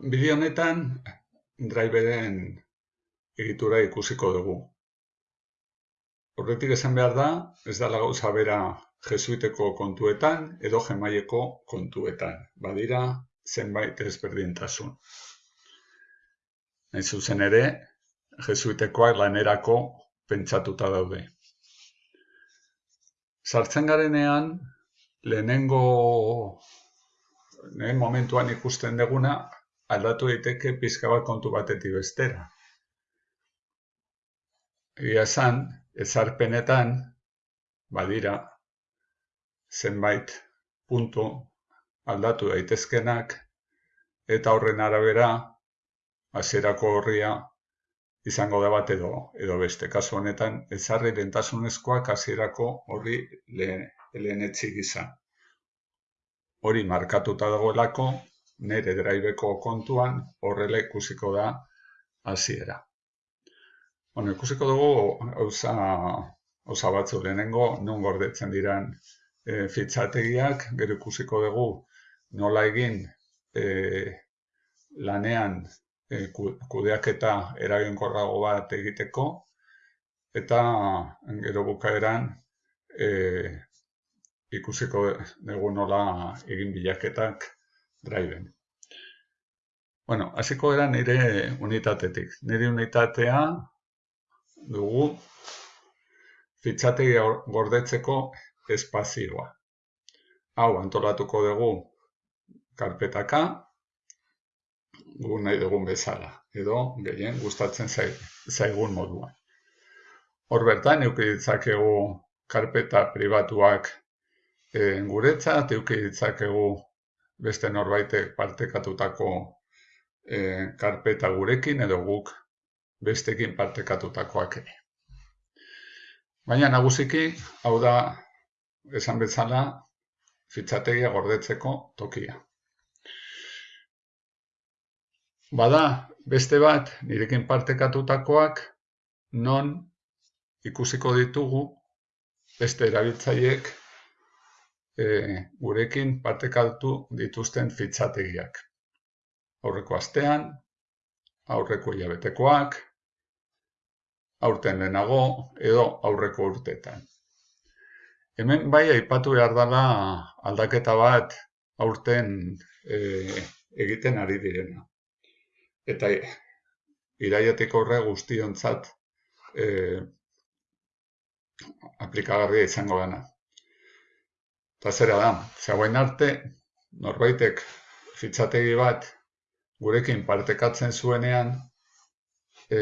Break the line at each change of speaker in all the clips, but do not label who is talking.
Bideo honetan driveren egitura ikusiko dugu. Horretik esan behar da, ez da gauza bera jesuiteko kontuetan edo jemaileko kontuetan. Badira zenbait ezberdintasun. Nahi zuzen ere, jesuitekoak lanerako pentsatuta daude. Sartzen garenean, lehenengo lehen momentuan ikusten deguna, aldatu daiteke pizka bat kontu batetik bestera. Egia esan, ezarpenetan, badira, zenbait puntu aldatu daitezkenak, eta horren arabera, hasierako horria izango da bat edo, edo beste. Kasu honetan, ezarri lentasunezkoak hasierako horri lehen, lehen izan. Hori markatuta dagoelako, nire draibeko kontuan horrela ikusiko da hasiera. Bueno, ikusiko dugu hauza, hauza batzu lehenengo, non gordetzen diran e, fitzategiak, gero ikusiko dugu nola egin e, lanean e, kudeaketa eraginkorrago bat egiteko, eta gero bukaeran e, ikusiko dugu nola egin bilaketak driven. Bueno, hasiko era nire unitatetik. Nire unitatea dugu fitxategi gordetzeko espazioa. Hau, antolatuko dugu karpetaka, gu nahi dugun bezala, edo gehien gustatzen zaigun moduan. Hor bertan, eukiditzakegu karpeta pribatuak e, guretzat, eukiditzakegu beste norbaitek partekatutako e, karpeta gurekin edo guk bestekin partekatutakoak ere. Baina nagusiki, hau da, esan bezala, fitxategia gordetzeko tokia. Bada, beste bat, nirekin partekatutakoak, non ikusiko ditugu beste erabiltzaiek e, gurekin partekatu dituzten fitxategiak. Aurreko astean, aurreko hilabetekoak, aurten lehenago edo aurreko urtetan. Hemen bai aipatu behar dela aldaketa bat aurten e, egiten ari direna. Eta iraiatik horre guztionzat e, aplikagarria izango dena. Eta zera da, zegoen arte, norbaitek fitxategi bat gurekin partekatzen zuenean, e,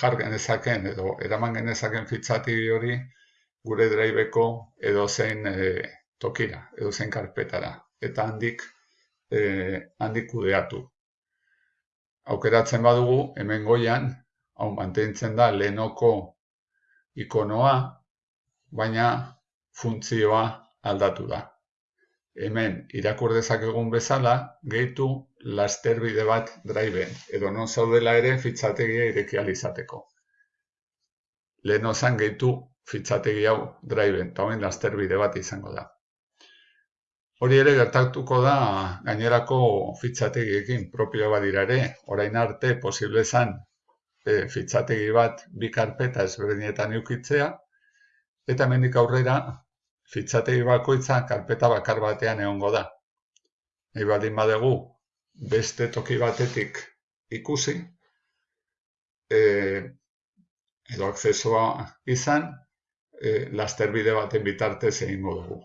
jar genezaken edo eraman genezaken fitxategi hori gure draibeko edo zein e, tokira, edo zein karpetara. Eta handik, e, handik kudeatu. Aukeratzen badugu, hemen goian, hau mantentzen da lehenoko ikonoa, baina funtzioa aldatu da. Hemen irakur dezakegun bezala, gehitu lasterbide bat driven, edo non zaudela ere fitxategia ireki alizateko. Lehen ozan gehitu fitxategi hau driven, eta hoen lasterbide bat izango da. Hori ere gertatuko da gainerako fitxategiekin propioa badira ere, orain arte posible zan e, fitxategi bat bi karpeta ezberdinetan eukitzea, eta hemendik aurrera fitxategi bakoitza karpeta bakar batean egongo da. Nahi baldin badegu beste toki batetik ikusi e, edo akzesoa izan e, lasterbide baten bitartez egingo dugu.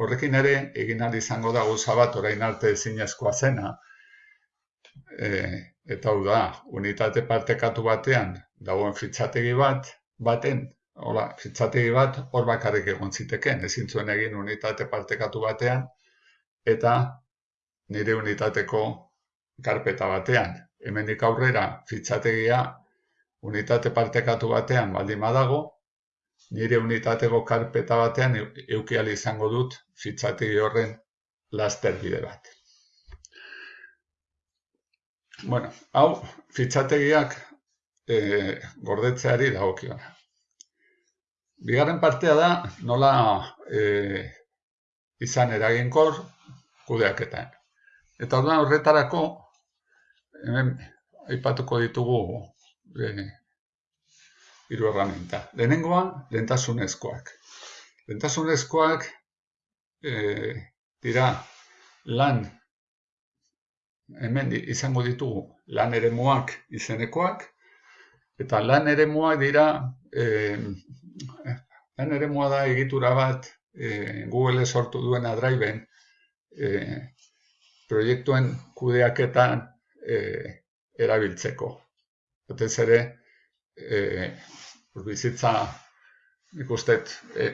Horrekin ere, egin izango da gauza bat orain arte ezinezkoa zena, e, eta hau da, unitate partekatu batean dagoen fitxategi bat, baten Hola, fitxategi bat hor bakarrik egon ziteken, ezin zuen egin unitate partekatu batean eta nire unitateko karpeta batean. Hemendik aurrera fitxategia unitate partekatu batean baldin badago, nire unitateko karpeta batean eukial izango dut fitxategi horren lasterbide bat. Bueno, hau fitxategiak e, gordetzeari dagokiona. Bigarren partea da, nola e, izan eraginkor kudeaketan. Eta orduan horretarako, hemen aipatuko ditugu e, hiru erramenta. Lehenengoa, lentasunezkoak. Lentasunezkoak e, dira lan hemen izango ditugu lan eremuak izenekoak, eta lan eremuak dira, e, lan eremua da egitura bat e, Google sortu duena Driven, e, proiektuen kudeaketan e, erabiltzeko. Batez ere, e, bizitza, nik uste, e,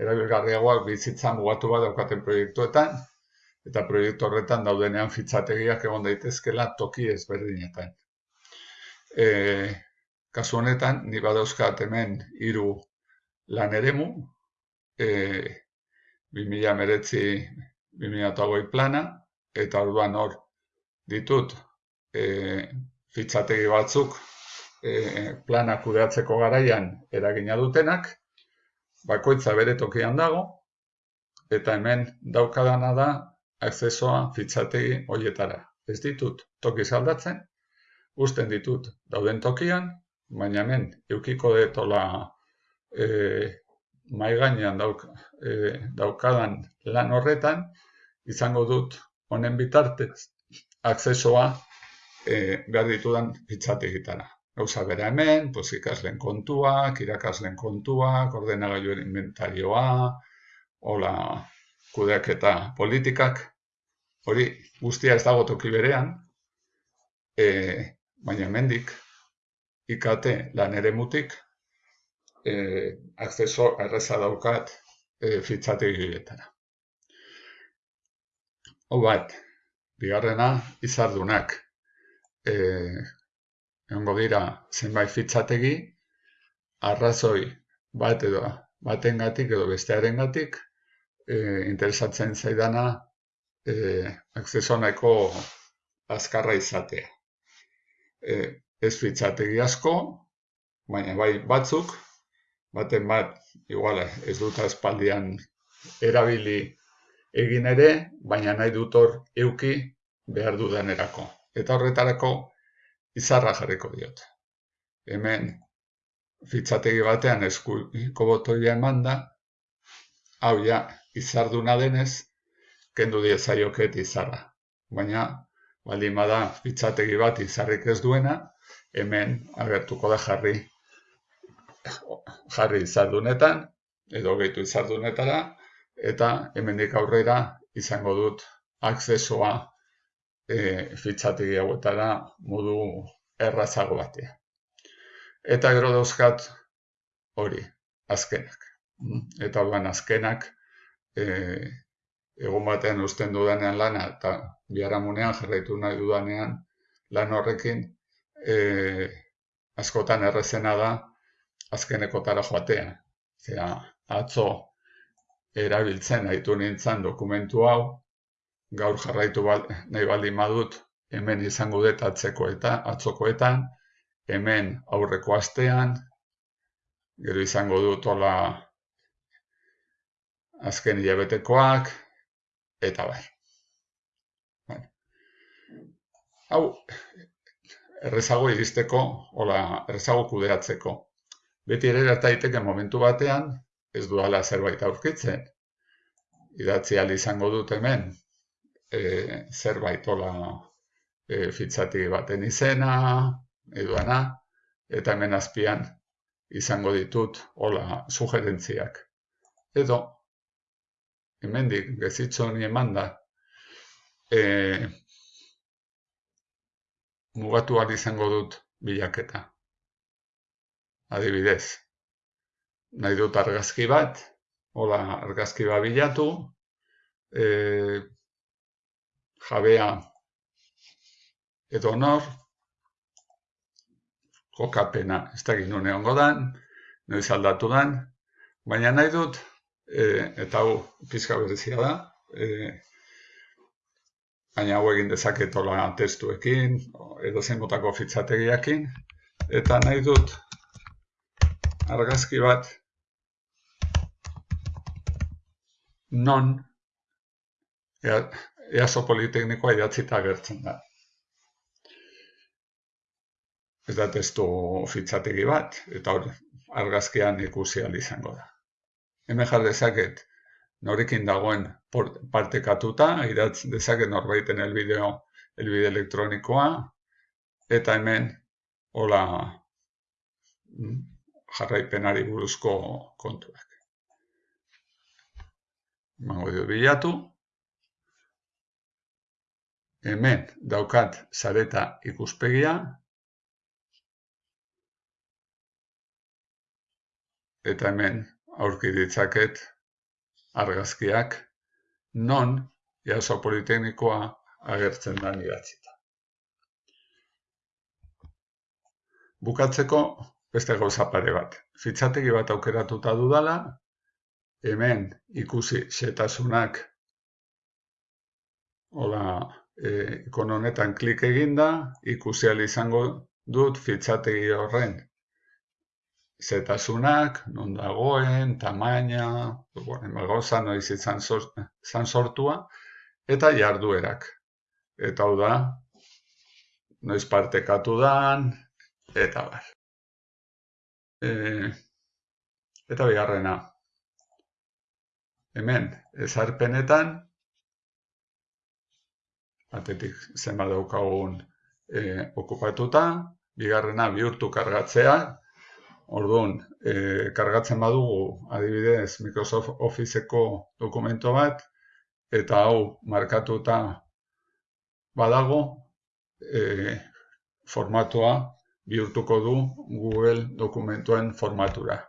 erabilgarriagoak bizitza mugatu bat daukaten proiektuetan, eta proiektu horretan daudenean fitzategiak egon daitezkela toki ezberdinetan. E, kasu honetan, ni badauzkat hemen hiru lan eremu, e, 2019-2008 plana, eta orduan hor ditut e, fitzategi batzuk e, plana kudeatzeko garaian eragina dutenak, bakoitza bere tokian dago, eta hemen daukadana da akzesoa fitxategi hoietara. Ez ditut toki saldatzen, usten ditut dauden tokian, baina hemen eukiko detola e, mai gainean e, daukadan lan horretan, izango dut honen bitartez akzesoa e, behar ditudan fitxategitara. Gauza bera hemen, pues, ikaslen kontuak, irakaslen kontuak, ordenagailuen inventarioa, hola, kudeaketa politikak, hori guztia ez dago toki berean, e, baina hemendik ikate lan ere mutik, e, akceso erreza daukat e, fitxategietara. Hau bat, bigarrena izardunak. E, Egongo dira zenbait fitzategi, arrazoi bat edo batengatik edo bestearengatik e, interesatzen zaidana e, akzeso nahiko azkarra izatea. E, ez fitzategi asko, baina bai batzuk, baten bat, igual ez dut espaldian erabili egin ere, baina nahi dut hor euki behar dudanerako. Eta horretarako izarra jarriko diot. Hemen fitzategi batean eskuiko botoia eman da, hau ja, izarduna denez, kendu diezaioket izarra. Baina, baldin bada fitzategi bat izarrik ez duena, hemen agertuko da jarri jarri izardunetan, edo gehitu izardunetara, eta hemendik aurrera izango dut akzesoa e, fitzategi hauetara modu errazago batea. Eta gero dauzkat hori, azkenak. Eta duan azkenak, e, egun batean usten dudanean lana eta biharamunean jarraitu nahi dudanean lan horrekin e, askotan errezena da azkenekotara joatea. Zera, atzo erabiltzen haitu nintzen dokumentu hau, gaur jarraitu nahi baldin badut hemen izango dut atzeko eta atzokoetan, hemen aurreko astean, gero izango dut hola azken hilabetekoak, eta bai. Hau, errezago iristeko, hola, errezago kudeatzeko. Beti ere daiteke momentu batean, ez duala zerbait aurkitzen. Idatzi izango dut hemen, e, zerbait hola e, fitzati baten izena, eduana, eta hemen azpian izango ditut hola sugerentziak. Edo, hemendik gezitxo honi eman da, e, mugatu izango dut bilaketa. Adibidez, nahi dut argazki bat, hola argazki bat bilatu, e, jabea edo nor, kokapena, ez da ginen egon godan, noiz aldatu dan, baina nahi dut e, eta hau pizka berezia da, e, baina hau egin dezaketola testuekin, edo motako fitzategiakin, eta nahi dut argazki bat non easo politeknikoa idatzita agertzen da. Ez da testu fitxategi bat, eta hor argazkian ikusi izango da. Hemen jar dezaket norekin dagoen partekatuta, idatz dezaket norbaiten elbideo, elbide elektronikoa, eta hemen hola jarraipenari buruzko kontuak. Mango dio bilatu. Hemen daukat zareta ikuspegia. Eta hemen aurki ditzaket argazkiak non jaso politeknikoa agertzen da idatzita. Bukatzeko beste gauza pare bat. Fitxategi bat aukeratuta dudala, hemen ikusi xetasunak hola, e, ikon honetan klik eginda, ikusi izango dut fitxategi horren zetasunak, non dagoen, tamaina, bueno, gauza noiz izan sortua, eta jarduerak. Eta hau da, noiz partekatu dan, eta bar. E, eta bigarrena, hemen ezarpenetan, batetik zenba daukagun e, okupatuta, bigarrena bihurtu kargatzea, orduan e, kargatzen badugu adibidez Microsoft Officeko dokumento bat, eta hau markatuta badago, e, formatua bihurtuko du Google dokumentuen formatura.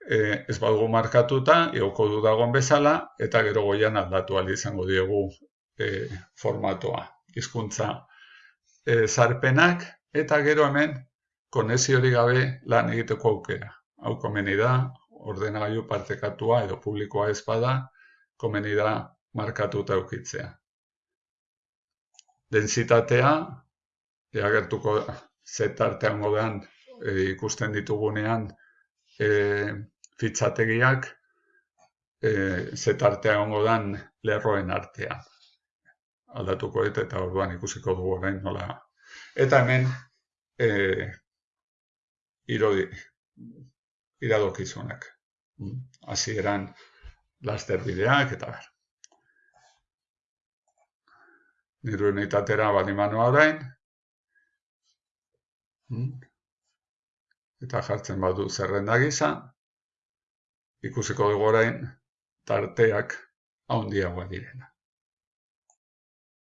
E, ez badugu markatuta, ioko du dagoen bezala, eta gero goian aldatu izango diegu e, formatoa, hizkuntza e, zarpenak, eta gero hemen konezio hori gabe lan egiteko aukera. Hau komeni da, ordenagailu partekatua edo publikoa ez bada, komeni da markatuta eukitzea. Densitatea, eagertuko zetartean godean e, ikusten ditugunean e, fitxategiak e, zetartea ongo dan lerroen artean. Aldatuko eta eta orduan ikusiko dugu orain nola. Eta hemen e, irodi, iradokizunak. Hasi eran laster bideak eta ber. Niru unitatera bali orain, Hmm? Eta jartzen badu zerrenda gisa, ikusiko dugu orain tarteak handiagoa direna.